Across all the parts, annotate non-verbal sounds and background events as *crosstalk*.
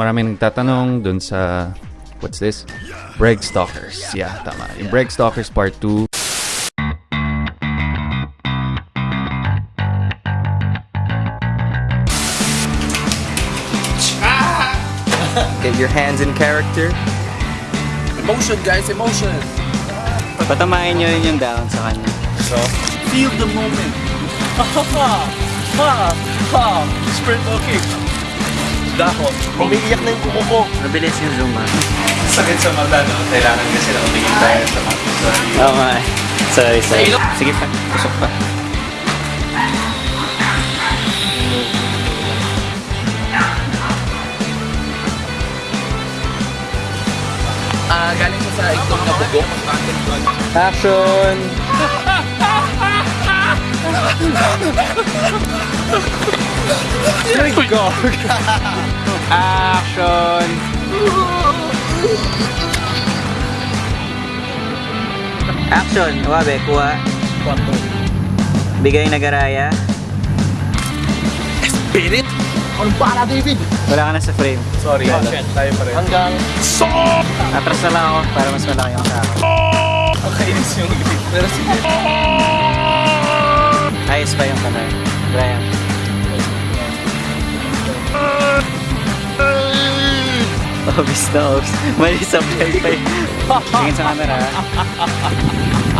Maraming nagtatanong dun sa what's this? Breg Stalkers. Yeah, tama. Yung Stalkers Part 2. Get your hands in character. Emotion, guys, emotion. Patamain nyo rin yung down sa kanya. Feel the moment. Ha ha ha! Ha ha! Sprint okay. Dako. Umiiyak na yung kuko ko. Mabilis yung zoom ah. Sakit sa mata, no? Kailangan kasi na umingin tayo sa mga. Oo nga eh. Sorry, sorry. Sige pa, pusok pa. Ah, galing ko sa itlog na bugo. Action! Action! Action! Wabe, kuha. Bigay na garaya. Spirit? Anong para, David? Wala ka na sa frame. Sorry, oh, shit. Tayo pa rin. Hanggang... Atras na lang ako para mas malaki ang sa akin. Ang kainis yung ibig. Pero sige. Ayos pa yung color. Brian. Obvious na obvious. Mali sa play pa yun. Tingin sa camera. *laughs*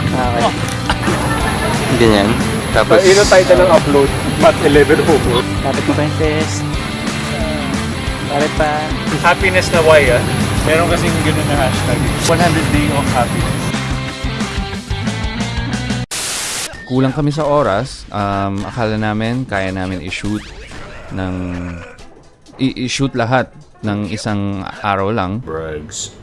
Okay. Ganyan. Tapos, Ino title ng upload? Mat 11 Hobo. Lapit mo pa yung fist. Lapit pa. Happiness na why ah. Meron kasing ganun na hashtag. 100 day of happiness. Kulang kami sa oras. Um, akala namin kaya namin i-shoot ng i-shoot lahat ng isang araw lang. Brags.